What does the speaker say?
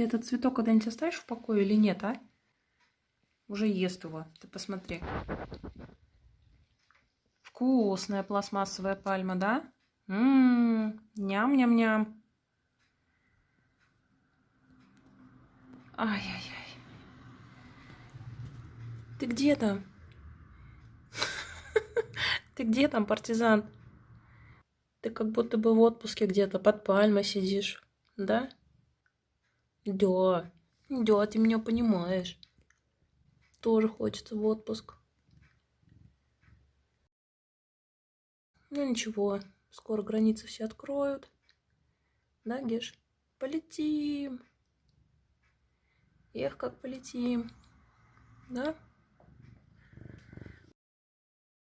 Ты этот цветок когда-нибудь оставишь в покое или нет, а? Уже ест его. Ты посмотри. Вкусная пластмассовая пальма, да? Ммм, ням-ням-ням. Ай-яй-яй. Ты где там? Ты где там, партизан? Ты как будто бы в отпуске где-то под пальмой сидишь, да? Да, да, ты меня понимаешь. Тоже хочется в отпуск. Ну ничего, скоро границы все откроют. Да, Геш? Полетим. Эх, как полетим. Да?